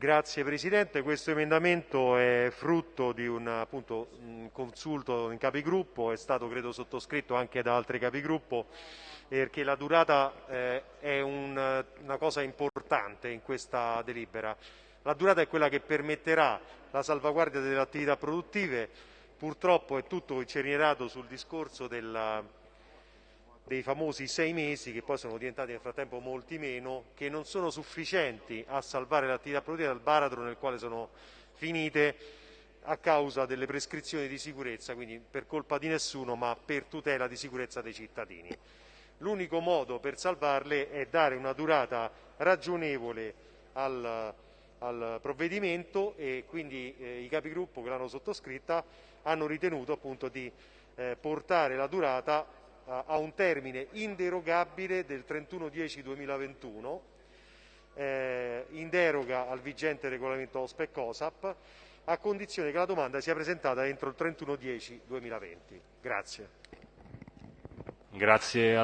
Grazie Presidente, questo emendamento è frutto di un appunto, un consulto in capigruppo, è stato credo sottoscritto anche da altri capigruppo perché la durata eh, è un, una cosa importante in questa delibera. La durata è quella che permetterà la salvaguardia delle attività produttive, purtroppo è tutto incernierato sul discorso della, dei famosi sei mesi, che poi sono diventati nel frattempo molti meno, che non sono sufficienti a salvare l'attività produttiva dal baratro nel quale sono finite a causa delle prescrizioni di sicurezza, quindi per colpa di nessuno, ma per tutela di sicurezza dei cittadini. L'unico modo per salvarle è dare una durata ragionevole al, al provvedimento e quindi eh, i capigruppo che l'hanno sottoscritta hanno ritenuto appunto di eh, portare la durata a un termine inderogabile del 31-10-2021 eh, in deroga al vigente regolamento OSPEC COSAP a condizione che la domanda sia presentata entro il 31-10-2020. Grazie. Grazie